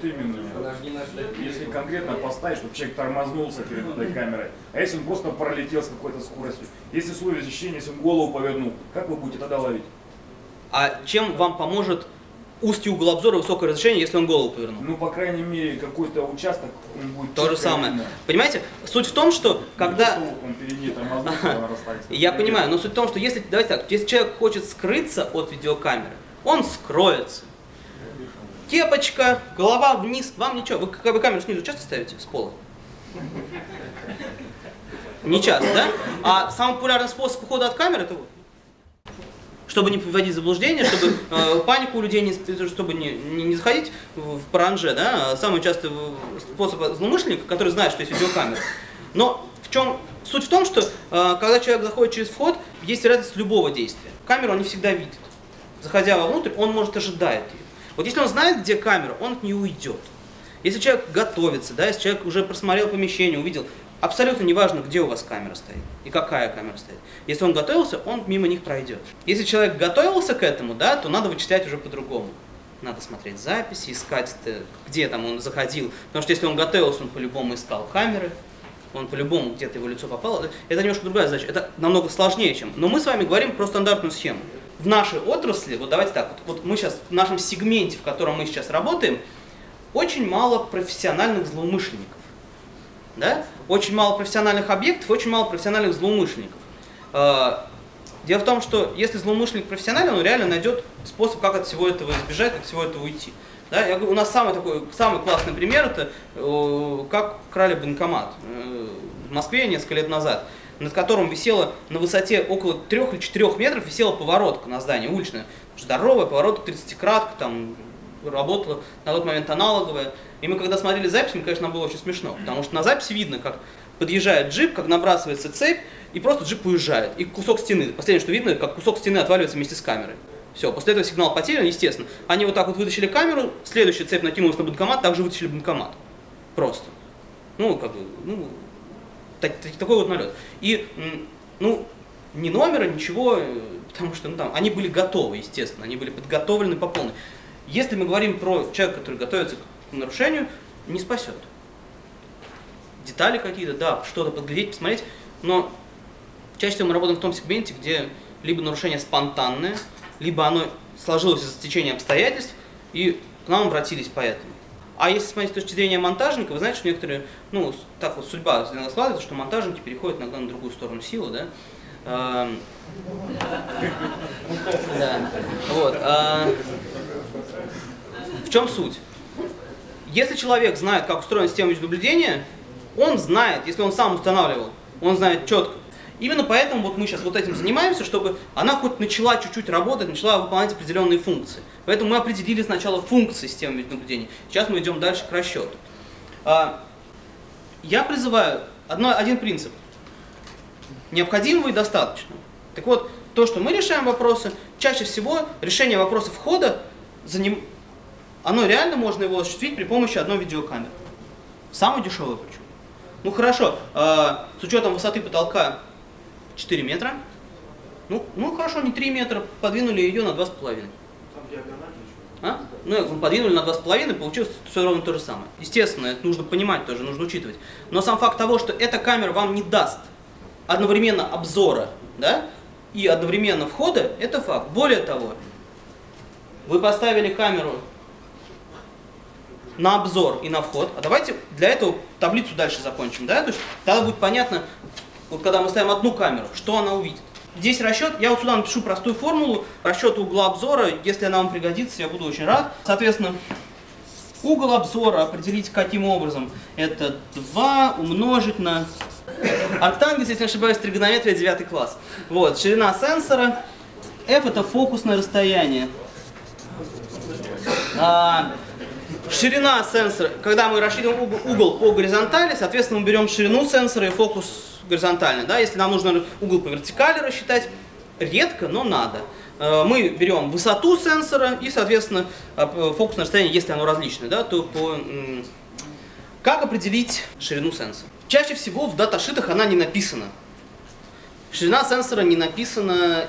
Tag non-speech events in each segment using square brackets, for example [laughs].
Вот именно. Если конкретно поставить, чтобы человек тормознулся перед этой камерой, а если он просто пролетел с какой-то скоростью, если условия защищения, если он голову повернул, как вы будете тогда ловить? А чем вам поможет узкий угол обзора высокое разрешение, если он голову повернул? Ну, по крайней мере, какой-то участок он будет То же самое. видно. Понимаете, суть в том, что когда... он перед. Я понимаю, но суть в том, что если, давайте так, если человек хочет скрыться от видеокамеры, он скроется. Кепочка, голова вниз, вам ничего. Вы, вы камеру снизу часто ставите с пола? Не часто, да? А самый популярный способ ухода от камеры это вот. Чтобы не вводить заблуждение, чтобы э, панику у людей не, чтобы не, не, не заходить в паранже, да, самый частый способ злоумышленника, который знает, что есть видеокамера. Но в чем суть в том, что э, когда человек заходит через вход, есть вероятность любого действия. Камеру он не всегда видит. Заходя вовнутрь, он может ожидает ее. Вот если он знает, где камера, он нее уйдет. Если человек готовится, да, если человек уже просмотрел помещение, увидел, абсолютно неважно, где у вас камера стоит и какая камера стоит. Если он готовился, он мимо них пройдет. Если человек готовился к этому, да, то надо вычислять уже по-другому. Надо смотреть записи, искать, э, где там он заходил. Потому что если он готовился, он по-любому искал камеры, он по-любому где-то его лицо попало. Это немножко другая задача. Это намного сложнее, чем... Но мы с вами говорим про стандартную схему. В нашей отрасли, вот давайте так, вот, вот мы сейчас в нашем сегменте, в котором мы сейчас работаем, очень мало профессиональных злоумышленников. Да? Очень мало профессиональных объектов, очень мало профессиональных злоумышленников. Э, Дело в том, что если злоумышленник профессиональный, он реально найдет способ, как от всего этого избежать, как от всего этого уйти. Да, я говорю, у нас самый такой, самый классный пример это э, как крали банкомат э, в Москве несколько лет назад, над которым висела на высоте около 3 или 4 метров висела поворотка на здании уличная. Здоровая поворотка, 30-кратка, там работала на тот момент аналоговая. И мы когда смотрели запись, мне, конечно, нам было очень смешно, потому что на записи видно, как подъезжает джип, как набрасывается цепь, и просто джип уезжает. И кусок стены. Последнее, что видно, как кусок стены отваливается вместе с камерой. Все, после этого сигнал потерян, естественно. Они вот так вот вытащили камеру, следующая цепь накинулась на банкомат, также вытащили банкомат. Просто. Ну, как бы, ну, так- так- такой вот налет. И, ну, ни номера, ничего, э, потому что, ну, там, они были готовы, естественно, они были подготовлены по полной. Если мы говорим про человека, который готовится к нарушению, не спасет. Детали какие-то, да, что-то подглядеть, посмотреть, но чаще всего мы работаем в том сегменте, где либо нарушение спонтанное, либо оно сложилось из-за стечения обстоятельств, и к нам обратились поэтому. А если смотреть с точки зрения монтажника, вы знаете, что некоторые, ну, так вот судьба складывается, что монтажники переходят иногда на другую сторону силы, да. Эм, [laughs] Да, вот. а, В чем суть? Если человек знает, как устроена система видеонаблюдения, он знает, если он сам устанавливал, он знает четко. Именно поэтому вот мы сейчас вот этим занимаемся, чтобы она хоть начала чуть-чуть работать, начала выполнять определенные функции. Поэтому мы определили сначала функции системы видеонаблюдения. Сейчас мы идем дальше к расчету. А, Я призываю одно, один принцип. Необходимого и достаточного. Так вот, то, что мы решаем вопросы, чаще всего решение вопросов входа, оно реально можно его осуществить при помощи одной видеокамеры. Самый дешевый причем. Ну хорошо, э, с учетом высоты потолка 4 метра, ну, ну хорошо, не 3 метра, подвинули ее на 2,5. А? Ну, подвинули на 2,5, получилось все ровно то же самое. Естественно, это нужно понимать тоже, нужно учитывать. Но сам факт того, что эта камера вам не даст одновременно обзора, да, и одновременно входа, это факт. Более того, вы поставили камеру на обзор и на вход. А давайте для этого таблицу дальше закончим, да? То есть тогда будет понятно, вот когда мы ставим одну камеру, что она увидит. Здесь расчет, я вот сюда напишу простую формулу расчета угла обзора, если она вам пригодится, я буду очень рад. Соответственно, угол обзора определить каким образом? Это 2 умножить на арктангенс, если не ошибаюсь, тригонометрия 9 класс. Вот, ширина сенсора, f это фокусное расстояние. А, Ширина сенсора, когда мы угол, угол по горизонтали, соответственно, мы берем ширину сенсора и фокус горизонтально. Да? Если нам нужно угол по вертикали рассчитать, редко, но надо. Э, Мы берем высоту сенсора и, соответственно, э, фокусное расстояние, если оно различное, да, то по... Как определить ширину сенсора? Чаще всего в даташитах она не написана. Ширина сенсора не написана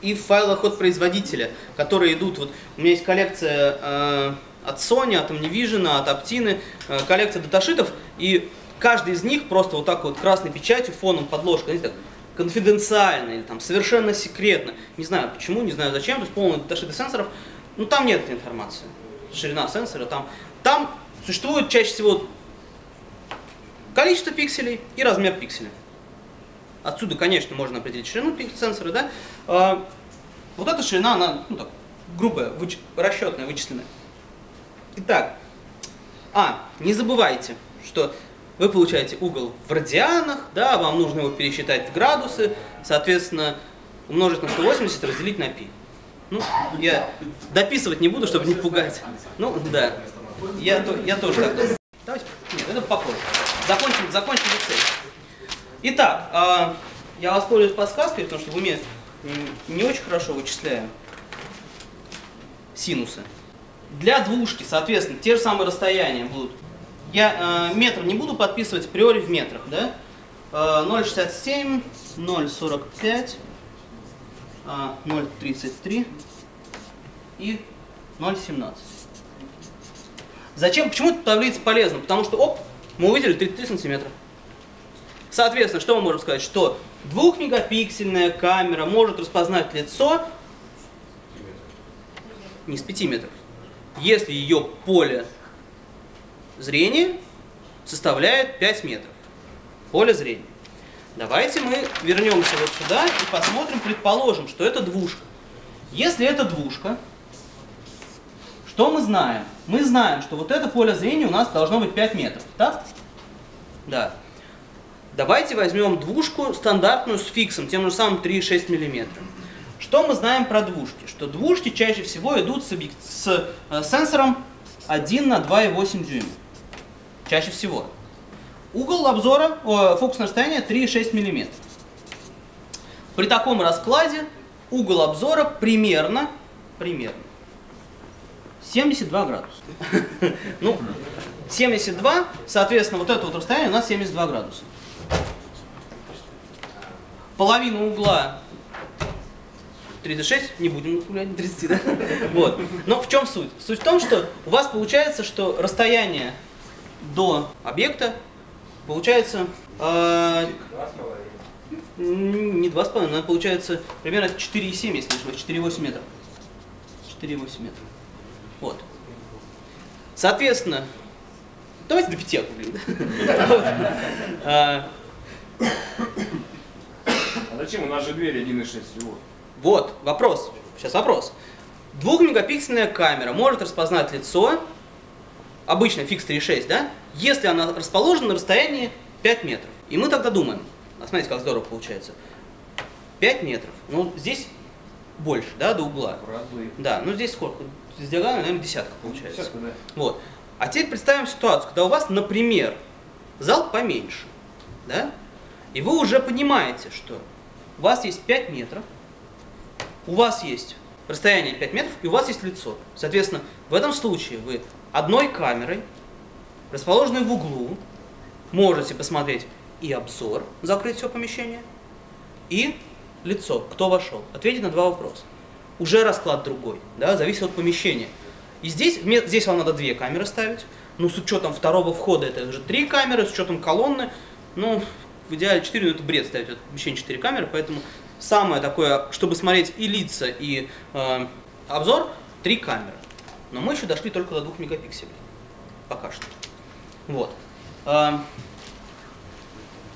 и в файлах от производителя, которые идут. Вот у меня есть коллекция э, от Sony, от Omnivision, от Optine, э, коллекция даташитов, и каждый из них просто вот так вот красной печатью, фоном, подложкой, знаете, так, конфиденциально или там совершенно секретно. Не знаю почему, не знаю зачем, то есть полный даташиты сенсоров, ну там нет этой информации. Ширина сенсора, там, там существует чаще всего количество пикселей и размер пикселя. Отсюда, конечно, можно определить ширину сенсора, да. А, вот эта ширина, она, ну так, грубая, выч... расчетная, вычисленная. Итак, а, не забывайте, что вы получаете угол в радианах, да, вам нужно его пересчитать в градусы, соответственно, умножить на 180 разделить на π. Ну, я дописывать не буду, чтобы не пугать. Ну, да. Я, я тоже так. Давайте, нет, это попозже. Закончим, закончим лицей. Итак, э, я воспользуюсь подсказкой, потому что в уме не очень хорошо вычисляю синусы. Для двушки, соответственно, те же самые расстояния будут. Я э, метр не буду подписывать априори в метрах, да? Э, 0,67, 0,45, э, 0,33 и 0,17. Зачем? Почему эта таблица полезна? Потому что, оп, мы увидели 33 сантиметра. Соответственно, что мы можем сказать? Что двухмегапиксельная камера может распознать лицо не с 5 метров, если ее поле зрения составляет 5 метров. Поле зрения. Давайте мы вернемся вот сюда и посмотрим, предположим, что это двушка. Если это двушка, что мы знаем? Мы знаем, что вот это поле зрения у нас должно быть 5 метров, так? Да. Давайте возьмем двушку стандартную с фиксом, тем же самым 3,6 мм. Что мы знаем про двушки? Что двушки чаще всего идут с, с э, сенсором 1 на 2,8 дюйма. Чаще всего. Угол обзора, о, фокусное расстояние 3,6 мм. При таком раскладе угол обзора примерно, примерно 72 градуса. [laughs] Ну, 72, соответственно, вот это вот расстояние у нас 72 градуса. Половина угла 36, не будем гулять 30, да? [laughs] Вот. Но в чем суть? Суть в том, что у вас получается, что расстояние до объекта получается э, не 2,5, но получается примерно 4,7, если не ошибаюсь, 4,8 метров. 4,8 метров. Вот. Соответственно, давайте до 5 округлим. А зачем? У нас же дверь 1,6 всего. Вот, вопрос. Сейчас вопрос. Двухмегапиксельная камера может распознать лицо, обычно фикс 3.6, да, если она расположена на расстоянии 5 метров. И мы тогда думаем, а смотрите, как здорово получается. 5 метров. Ну, здесь больше, да, до угла. Разы. Да, ну здесь сколько? С диагонали, наверное, десятка получается. Десятка, да. Вот. А теперь представим ситуацию, когда у вас, например, зал поменьше, да, и вы уже понимаете, что у вас есть 5 метров, у вас есть расстояние 5 метров, и у вас есть лицо. Соответственно, в этом случае вы одной камерой, расположенной в углу, можете посмотреть и обзор, закрыть все помещение, и лицо, кто вошел. Ответить на два вопроса. Уже расклад другой, да, зависит от помещения. И здесь, здесь вам надо две камеры ставить, ну, с учетом второго входа это уже три камеры, с учетом колонны, ну, в идеале 4, но это бред ставить в помещение 4 камеры, поэтому самое такое, чтобы смотреть и лица, и э, обзор, три камеры. Но мы еще дошли только до 2 мегапикселей. Пока что. Вот. Э,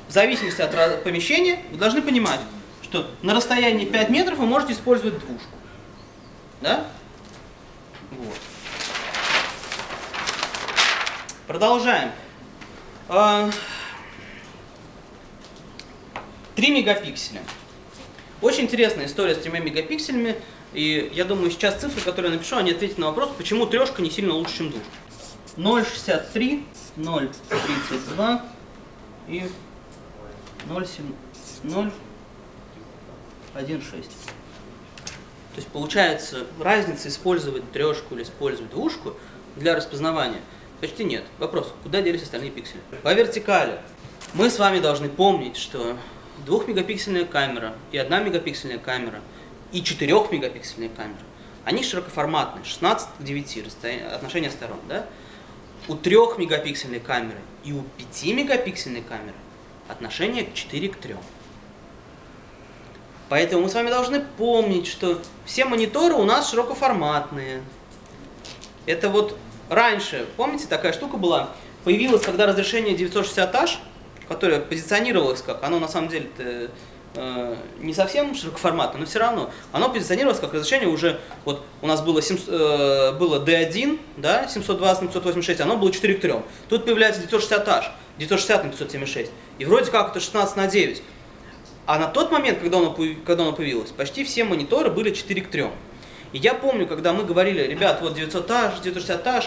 в зависимости от помещения вы должны понимать, что на расстоянии 5 метров вы можете использовать двушку. Да? Вот. Продолжаем. 3 а, мегапикселя. Очень интересная история с 3 мегапикселями. И я думаю, сейчас цифры, которые я напишу, они ответят на вопрос, почему трешка не сильно лучше, чем двушка. 0,63, 0,32 и 0,1,6. То есть получается разница использовать трешку или использовать двушку для распознавания почти нет. Вопрос, куда делись остальные пиксели? По вертикали. Мы с вами должны помнить, что двухмегапиксельная камера и одна мегапиксельная камера и 4 мегапиксельная камера они широкоформатные, 16 к 9 расстояние, отношение сторон. Да? У 3 мегапиксельной камеры и у 5 мегапиксельной камеры отношение 4 к 3. Поэтому мы с вами должны помнить, что все мониторы у нас широкоформатные. Это вот раньше, помните, такая штука была, появилась, когда разрешение 960H, которое позиционировалось как, оно на самом деле не совсем широкоформатное, но все равно, оно позиционировалось как разрешение уже, вот у нас было, 7, э, было D1, да, 720 на 586, оно было 4 к 3. Тут появляется 960H, 960 на 576, и вроде как это 16 на 9. А на тот момент, когда оно, когда оно появилось, почти все мониторы были 4 к 3. И я помню, когда мы говорили, ребят, вот 900H, 960H,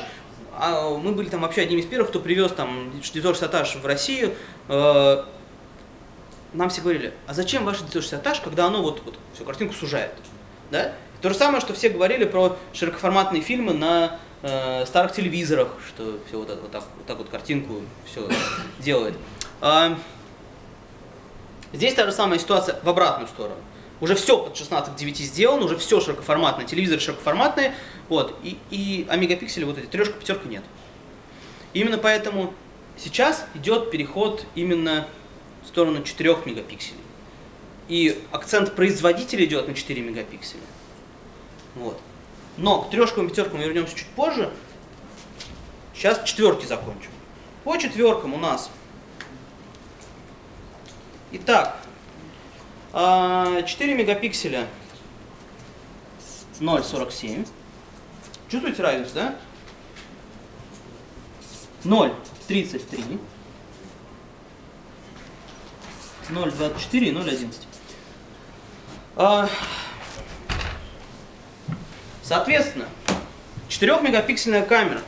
а мы были там вообще одними из первых, кто привез там 960H в Россию, э, нам все говорили, а зачем ваш 960H, когда оно вот, вот всю картинку сужает? Да? То же самое, что все говорили про широкоформатные фильмы на э, старых телевизорах, что все вот, вот, так, вот так вот картинку все делает. А, здесь та же самая ситуация в обратную сторону. Уже все под 16 к 9 сделано, уже все широкоформатное, телевизоры широкоформатные, вот, и, и, а мегапиксели вот эти, трешка, пятерка нет. именно поэтому сейчас идет переход именно сторону 4 мегапикселей. И акцент производителя идет на 4 мегапикселя. Вот. Но к трешкам и пятеркам вернемся чуть позже. Сейчас четверки закончим. По четверкам у нас. Итак, 4 а, мегапикселя 0,47. Чувствуете разницу, да? 0,33. 0,24 и 0,11. А, соответственно, 4 мегапиксельная камера.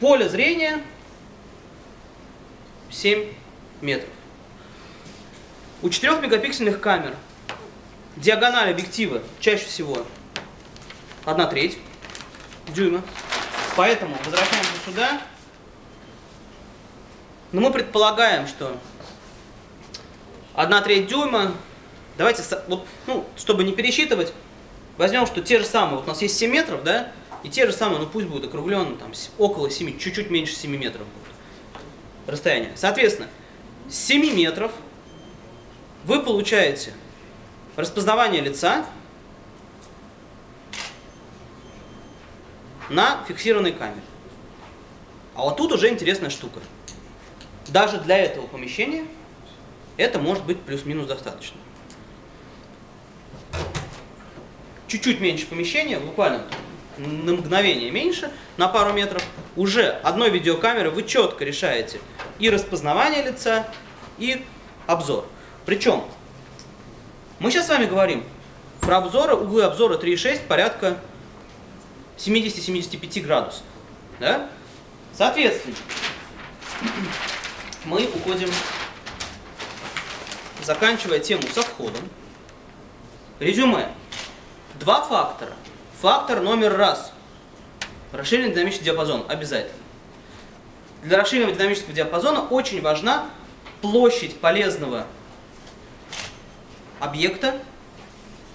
Поле зрения 7 метров. У 4 мегапиксельных камер диагональ объектива чаще всего 1 треть дюйма. Поэтому возвращаемся сюда. Но мы предполагаем, что 1 треть дюйма, давайте, вот, ну, чтобы не пересчитывать, возьмем, что те же самые, вот у нас есть 7 метров, да, и те же самые, ну пусть будут округлены, там, около 7, чуть-чуть меньше 7 метров будет расстояние. Соответственно, с 7 метров вы получаете распознавание лица на фиксированной камере. А вот тут уже интересная штука. Даже для этого помещения это может быть плюс-минус достаточно. Чуть-чуть меньше помещения, буквально на мгновение меньше, на пару метров, уже одной видеокамерой вы четко решаете и распознавание лица, и обзор. Причем, мы сейчас с вами говорим про обзоры, углы обзора 3,6 порядка 70-75 градусов. Да? Соответственно, мы уходим, заканчивая тему со входом. Резюме. Два фактора. Фактор номер раз. Расширенный динамический диапазон. Обязательно. Для расширенного динамического диапазона очень важна площадь полезного объекта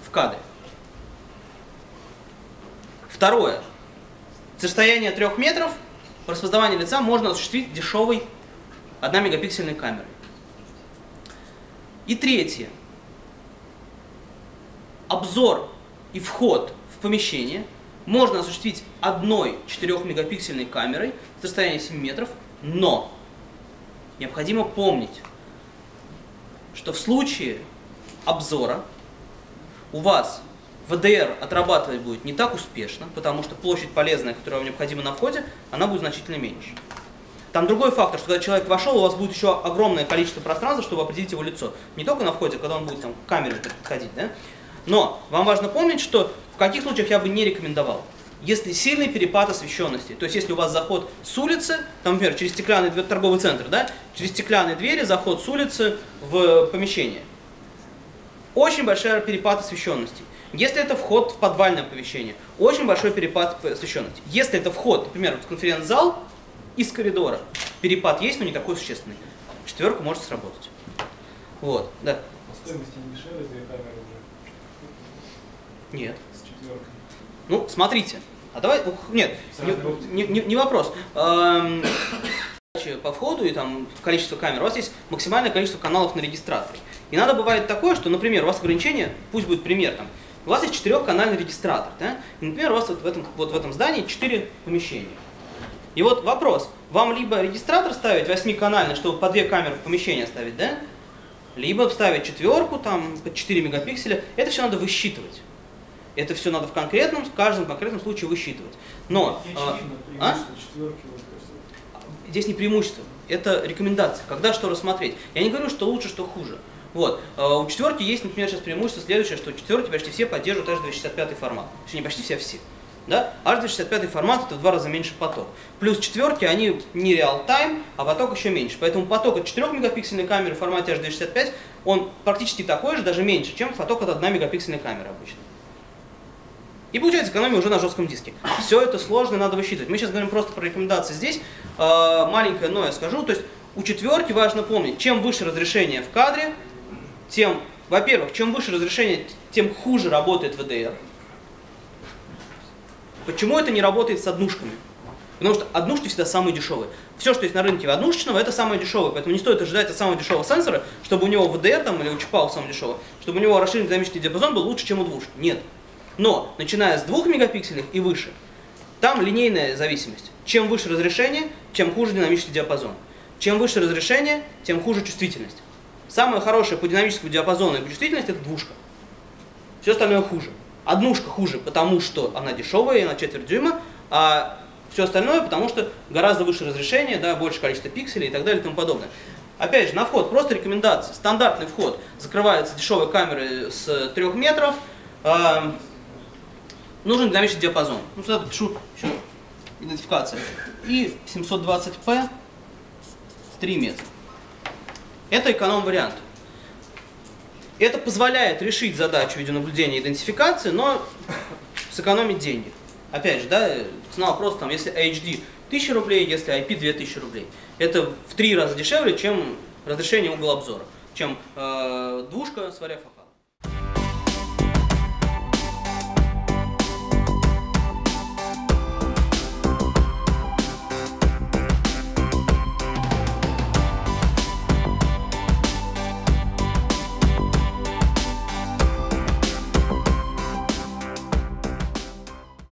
в кадре. Второе. С расстояния 3 метров распознавание лица можно осуществить дешевой 1 мегапиксельной камерой. И третье. Обзор и вход в помещение можно осуществить одной 4 мегапиксельной камерой с расстояния 7 метров, но необходимо помнить, что в случае обзора у вас ВДР отрабатывать будет не так успешно, потому что площадь полезная, которая вам необходима на входе, она будет значительно меньше. Там другой фактор, что когда человек вошел, у вас будет еще огромное количество пространства, чтобы определить его лицо. Не только на входе, когда он будет там, к камере подходить, да? Но вам важно помнить, что в каких случаях я бы не рекомендовал. Если сильный перепад освещенности, то есть если у вас заход с улицы, там, например, через стеклянный торговый центр, да, через стеклянные двери заход с улицы в помещение, очень большой перепад освещенности. Если это вход в подвальное помещение, очень большой перепад освещенности. Если это вход, например, в конференц-зал из коридора, перепад есть, но не такой существенный. Четверка может сработать. Вот, да. По стоимости не дешевле две камеры уже? Нет. С четверкой. Ну, смотрите. А давай, ух, нет, не, не- не вопрос. Эм, по входу и там количество камер, у вас есть максимальное количество каналов на регистраторе. И надо бывает такое, что, например, у вас ограничение, пусть будет пример, там, у вас есть четырехканальный регистратор, да? И, например, у вас вот в этом, вот в этом здании четыре помещения. И вот вопрос, вам либо регистратор ставить восьмиканальный, чтобы по две камеры в помещение ставить, да? Либо ставить четверку, там, по 4 мегапикселя. Это все надо высчитывать. Это все надо в конкретном, в каждом конкретном случае высчитывать. Но а, а? здесь не преимущество, это рекомендация, когда что рассмотреть. Я не говорю, что лучше, что хуже. Вот. А У четверки есть, например, сейчас преимущество следующее, что четверки почти все поддерживают H265 формат. Точнее, не почти все, а все. Да? H265 формат это в два раза меньше поток. Плюс четверки, они не реал-тайм, а поток еще меньше. Поэтому поток от 4 мегапиксельной камеры в формате H265, он практически такой же, даже меньше, чем поток от 1 мегапиксельной камеры обычно. И получается экономия уже на жестком диске. Все это сложно, надо высчитывать. Мы сейчас говорим просто про рекомендации здесь. Э, маленькое но я скажу. То есть у четверки важно помнить, чем выше разрешение в кадре, тем, во-первых, чем выше разрешение, тем хуже работает VDR. Почему это не работает с однушками? Потому что однушки всегда самые дешевые. Все, что есть на рынке однушечного, это самое дешевое. Поэтому не стоит ожидать от самого дешевого сенсора, чтобы у него VDR там, или у чипа у самого дешевого, чтобы у него расширенный динамический диапазон был лучше, чем у двушки. Нет. Но, начиная с 2 мегапикселей и выше, там линейная зависимость. Чем выше разрешение, тем хуже динамический диапазон. Чем выше разрешение, тем хуже чувствительность. Самое хорошее по динамическому диапазону и по чувствительности это двушка. Все остальное хуже. Однушка хуже, потому что она дешевая, и на четверть дюйма, а все остальное, потому что гораздо выше разрешение, да, больше количество пикселей и так далее и тому подобное. Опять же, на вход просто рекомендация. Стандартный вход закрывается дешевой камерой с 3 метров. А, нужен динамический диапазон. Ну, сюда пишу еще идентификация. И 720p 3 метра. Это эконом-вариант. Это позволяет решить задачу видеонаблюдения и идентификации, но сэкономить деньги. Опять же, да, цена вопроса, там, если HD 1000 рублей, если IP 2000 рублей. Это в три раза дешевле, чем разрешение угла обзора, чем э, двушка с варя